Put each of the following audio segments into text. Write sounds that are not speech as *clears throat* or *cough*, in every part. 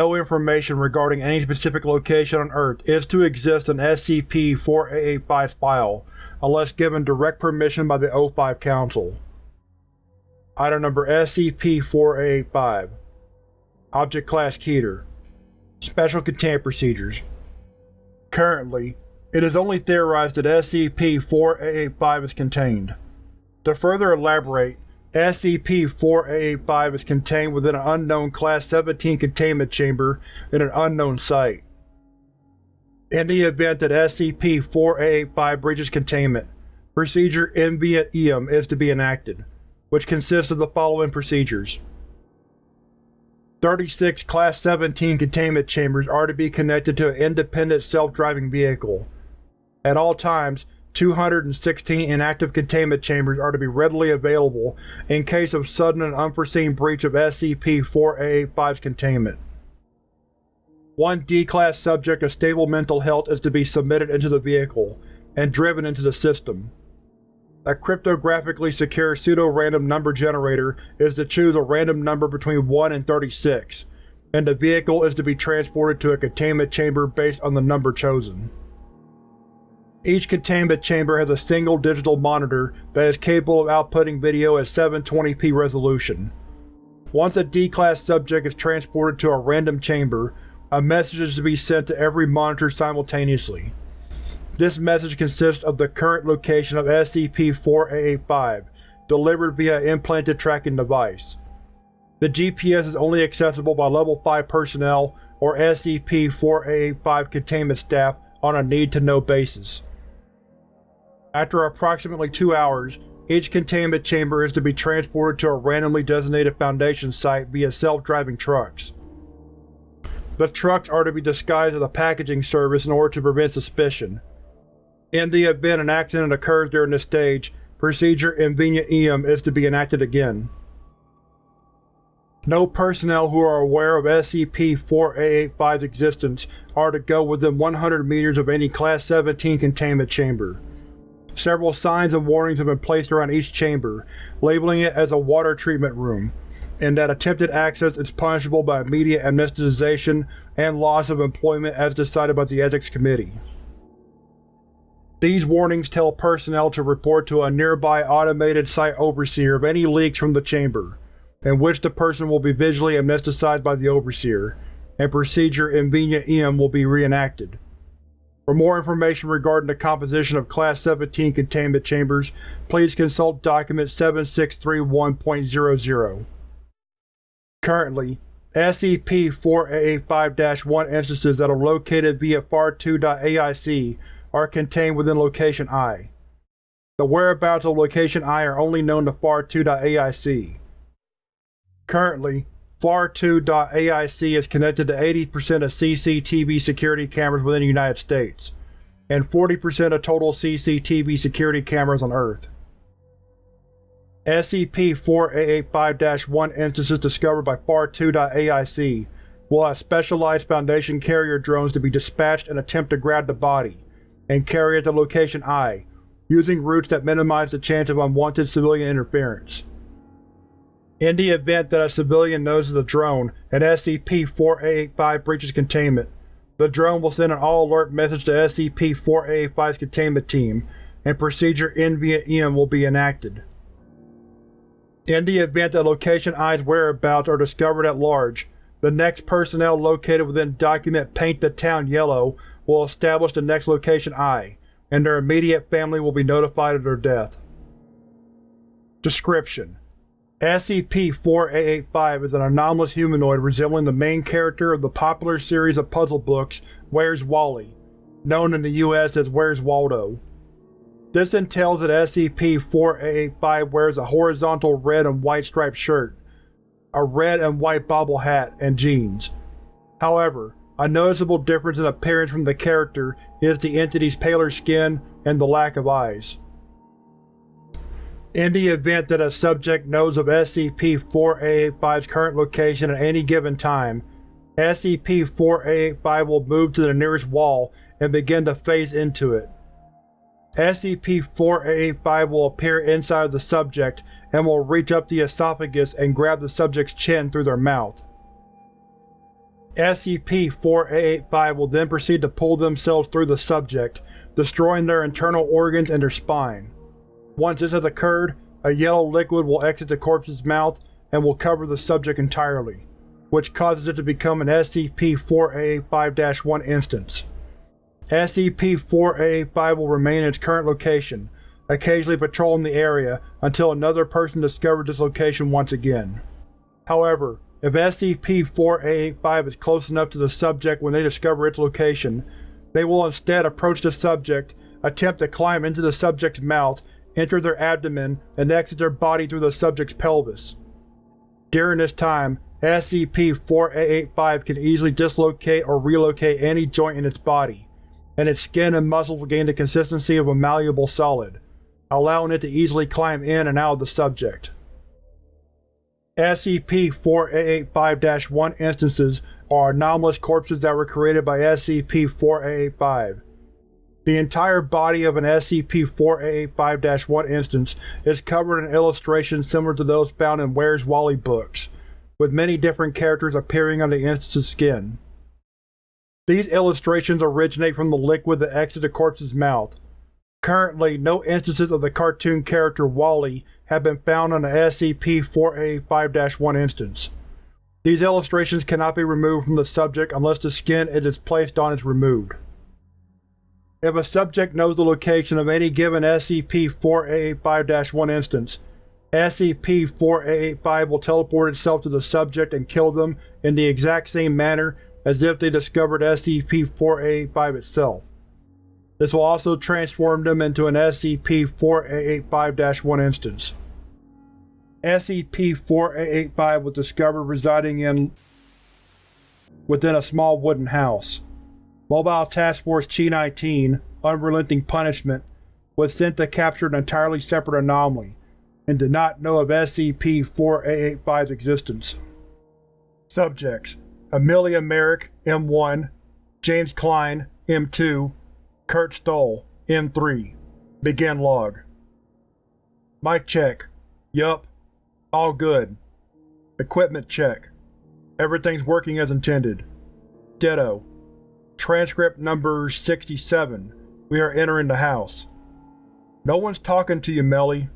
no information regarding any specific location on Earth is to exist in SCP-4885's file unless given direct permission by the O5 Council. Item Number SCP-4885 Object Class Keter Special Containment Procedures Currently, it is only theorized that SCP-4885 is contained. To further elaborate, SCP-4885 is contained within an unknown Class 17 containment chamber in an unknown site. In the event that SCP-4885 breaches containment, Procedure Ambient EM is to be enacted, which consists of the following procedures. 36 Class 17 containment chambers are to be connected to an independent self-driving vehicle. At all times, 216 inactive containment chambers are to be readily available in case of sudden and unforeseen breach of SCP-4885's containment. One D-Class subject of stable mental health is to be submitted into the vehicle, and driven into the system. A cryptographically secure pseudo-random number generator is to choose a random number between 1 and 36, and the vehicle is to be transported to a containment chamber based on the number chosen. Each containment chamber has a single digital monitor that is capable of outputting video at 720p resolution. Once a D-Class subject is transported to a random chamber, a message is to be sent to every monitor simultaneously. This message consists of the current location of SCP-4885, delivered via an implanted tracking device. The GPS is only accessible by Level 5 personnel or SCP-4885 containment staff on a need-to-know basis. After approximately two hours, each containment chamber is to be transported to a randomly designated Foundation site via self-driving trucks. The trucks are to be disguised as a packaging service in order to prevent suspicion. In the event an accident occurs during this stage, Procedure Invenient EM is to be enacted again. No personnel who are aware of SCP-4885's existence are to go within 100 meters of any Class 17 containment chamber. Several signs and warnings have been placed around each chamber, labeling it as a water treatment room, and that attempted access is punishable by immediate amnestization and loss of employment as decided by the Ethics Committee. These warnings tell personnel to report to a nearby automated site overseer of any leaks from the chamber, in which the person will be visually amnesticized by the overseer, and procedure Invenient EM will be reenacted. For more information regarding the composition of Class 17 containment chambers, please consult Document 7631.00. Currently, SCP-4885-1 instances that are located via FAR2.AIC are contained within Location I. The whereabouts of Location I are only known to FAR2.AIC. Currently, FAR2.AIC is connected to 80% of CCTV security cameras within the United States, and 40% of total CCTV security cameras on Earth. SCP-4885-1 instances discovered by FAR2.AIC will have specialized Foundation carrier drones to be dispatched and attempt to grab the body, and carry it to Location I, using routes that minimize the chance of unwanted civilian interference. In the event that a civilian noses a drone and SCP-4885 breaches containment, the drone will send an all-alert message to SCP-4885's containment team, and Procedure NVM will be enacted. In the event that Location I's whereabouts are discovered at large, the next personnel located within Document Paint the Town Yellow will establish the next Location I, and their immediate family will be notified of their death. Description: SCP-4885 is an anomalous humanoid resembling the main character of the popular series of puzzle books Where's Wally, known in the US as Where's Waldo. This entails that SCP-4885 wears a horizontal red and white striped shirt, a red and white bobble hat, and jeans. However, a noticeable difference in appearance from the character is the entity's paler skin and the lack of eyes. In the event that a subject knows of SCP-4885's current location at any given time, SCP-4885 will move to the nearest wall and begin to phase into it. SCP-4885 will appear inside of the subject and will reach up the esophagus and grab the subject's chin through their mouth. SCP-4885 will then proceed to pull themselves through the subject, destroying their internal organs and their spine. Once this has occurred, a yellow liquid will exit the corpse's mouth and will cover the subject entirely, which causes it to become an SCP-4885-1 instance. SCP-4885 will remain in its current location, occasionally patrolling the area until another person discovers this location once again. However, if SCP-4885 is close enough to the subject when they discover its location, they will instead approach the subject, attempt to climb into the subject's mouth, enter their abdomen, and exit their body through the subject's pelvis. During this time, SCP-4885 can easily dislocate or relocate any joint in its body, and its skin and muscles will gain the consistency of a malleable solid, allowing it to easily climb in and out of the subject. SCP-4885-1 instances are anomalous corpses that were created by SCP-4885. The entire body of an SCP-4885-1 instance is covered in illustrations similar to those found in Where's Wally books, with many different characters appearing on the instance's skin. These illustrations originate from the liquid that exits the corpse's mouth. Currently, no instances of the cartoon character Wally have been found on the SCP-4885-1 instance. These illustrations cannot be removed from the subject unless the skin it is placed on is removed. If a subject knows the location of any given SCP-4885-1 instance, SCP-4885 will teleport itself to the subject and kill them in the exact same manner as if they discovered SCP-4885 itself. This will also transform them into an SCP-4885-1 instance. SCP-4885 was discovered residing in within a small wooden house. Mobile Task Force Chi-19, Unrelenting Punishment, was sent to capture an entirely separate anomaly, and did not know of SCP-4885's existence. Subjects: Amelia Merrick, M1, James Klein, M2, Kurt Stoll, M3. Begin log. Mic check. Yup. All good. Equipment check. Everything's working as intended. Ditto. Transcript number 67. We are entering the house. No one's talking to you, Melly.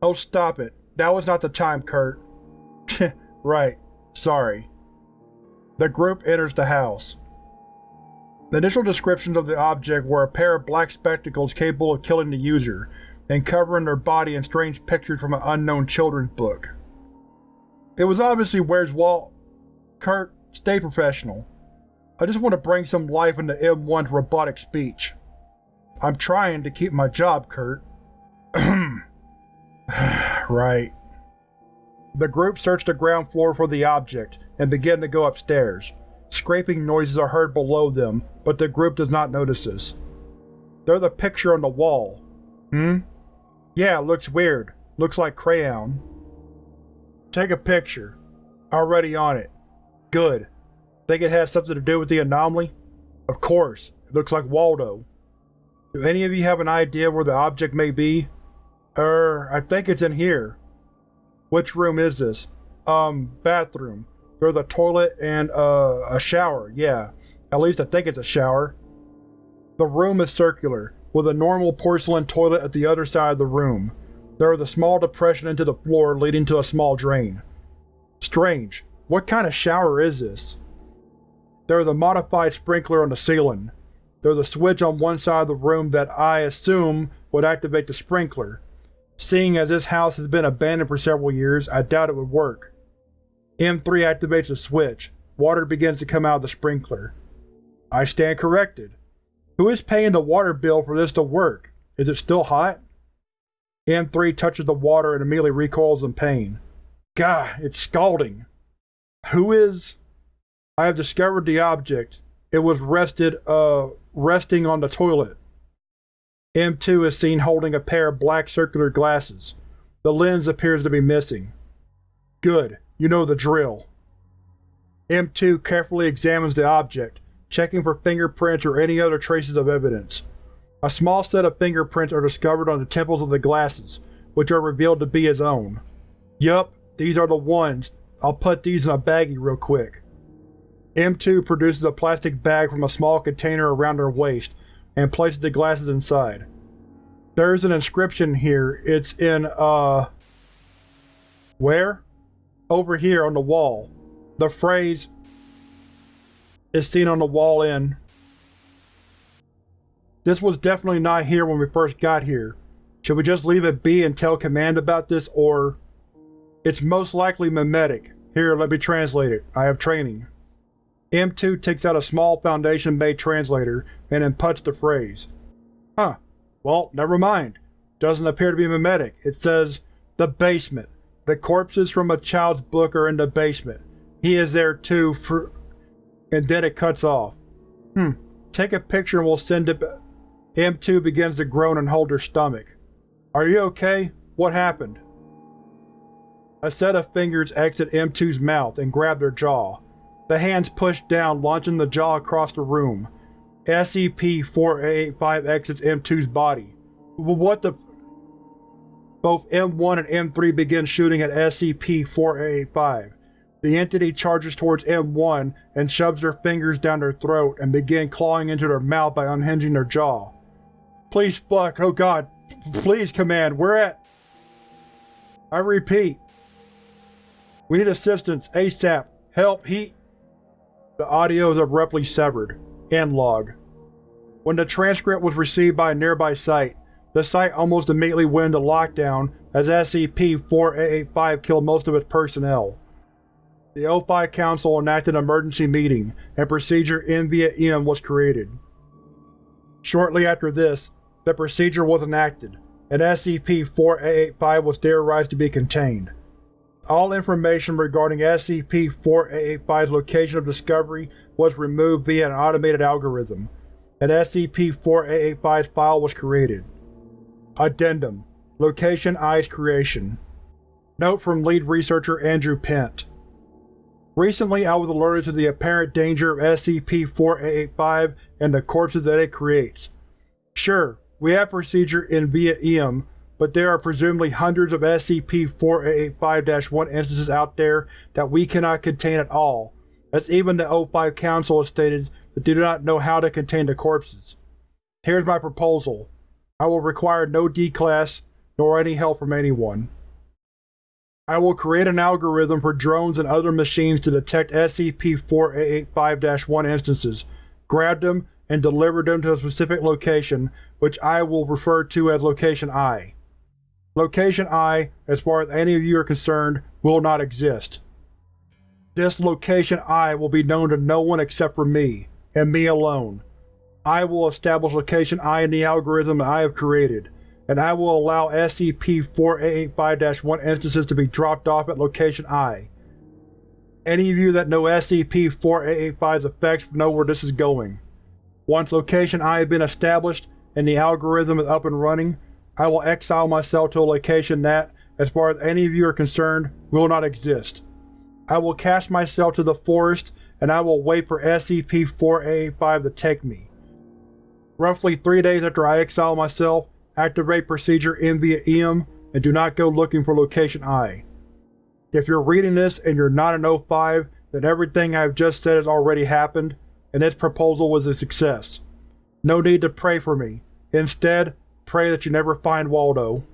Oh stop it. That was not the time, Kurt. *laughs* right. Sorry. The group enters the house. The initial descriptions of the object were a pair of black spectacles capable of killing the user, and covering their body in strange pictures from an unknown children's book. It was obviously Where's Walt. Kurt, stay professional. I just want to bring some life into M1's robotic speech. I'm trying to keep my job, Kurt. *clears throat* right. The group searched the ground floor for the object, and began to go upstairs. Scraping noises are heard below them, but the group does not notice this. There's a picture on the wall. Hmm? Yeah, looks weird. Looks like crayon. Take a picture. Already on it. Good. Think it has something to do with the anomaly? Of course. It looks like Waldo. Do any of you have an idea where the object may be? Er, I think it's in here. Which room is this? Um, bathroom. There's a toilet and, uh, a shower, yeah. At least I think it's a shower. The room is circular, with a normal porcelain toilet at the other side of the room. There is a small depression into the floor leading to a small drain. Strange. What kind of shower is this? There is a modified sprinkler on the ceiling. There's a switch on one side of the room that I assume would activate the sprinkler. Seeing as this house has been abandoned for several years, I doubt it would work. M3 activates the switch. Water begins to come out of the sprinkler. I stand corrected. Who is paying the water bill for this to work? Is it still hot? M3 touches the water and immediately recoils in pain. Gah, it's scalding. Who is... I have discovered the object. It was rested, uh, resting on the toilet. M2 is seen holding a pair of black circular glasses. The lens appears to be missing. Good, you know the drill. M2 carefully examines the object, checking for fingerprints or any other traces of evidence. A small set of fingerprints are discovered on the temples of the glasses, which are revealed to be his own. Yup, these are the ones. I'll put these in a baggie real quick. M2 produces a plastic bag from a small container around her waist and places the glasses inside. There's an inscription here. It's in, uh... Where? Over here on the wall. The phrase is seen on the wall in. This was definitely not here when we first got here. Should we just leave it be and tell Command about this, or… It's most likely mimetic. Here, let me translate it. I have training. M2 takes out a small Foundation-made translator and inputs the phrase. Huh. Well, never mind. Doesn't appear to be mimetic. It says, The basement. The corpses from a child's book are in the basement. He is there too for… And then it cuts off. Hmm. Take a picture and we'll send it M2 begins to groan and hold her stomach. Are you okay? What happened? A set of fingers exit M2's mouth and grab their jaw. The hands push down, launching the jaw across the room. SCP-4885 exits M2's body. What the Both M1 and M3 begin shooting at SCP-4885. The entity charges towards M1 and shoves their fingers down their throat and begin clawing into their mouth by unhinging their jaw. Please fuck, oh god. Please, Command, we're at… I repeat. We need assistance, ASAP. Help, he… The audio is abruptly severed. End log. When the transcript was received by a nearby site, the site almost immediately went into lockdown as SCP-4885 killed most of its personnel. The O5 Council enacted an emergency meeting, and Procedure M via M was created. Shortly after this, the procedure was enacted, and SCP-4885 was theorized to be contained. All information regarding SCP-4885's location of discovery was removed via an automated algorithm, and SCP-4885's file was created. Addendum Location I's creation Note from lead researcher Andrew Pent Recently I was alerted to the apparent danger of SCP-4885 and the corpses that it creates. Sure, we have procedure in via EM, but there are presumably hundreds of SCP-4885-1 instances out there that we cannot contain at all, as even the O5 Council has stated that they do not know how to contain the corpses. Here's my proposal. I will require no D-Class, nor any help from anyone. I will create an algorithm for drones and other machines to detect SCP-4885-1 instances, grab them, and deliver them to a specific location, which I will refer to as Location I. Location I, as far as any of you are concerned, will not exist. This Location I will be known to no one except for me, and me alone. I will establish Location I in the algorithm that I have created, and I will allow SCP-4885-1 instances to be dropped off at Location I. Any of you that know SCP-4885's effects know where this is going. Once location I has been established and the algorithm is up and running, I will exile myself to a location that, as far as any of you are concerned, will not exist. I will cast myself to the forest and I will wait for SCP-4885 to take me. Roughly three days after I exile myself, activate procedure M via EM and do not go looking for location I. If you're reading this and you're not an O5, then everything I've just said has already happened, and this proposal was a success. No need to pray for me. Instead, pray that you never find Waldo.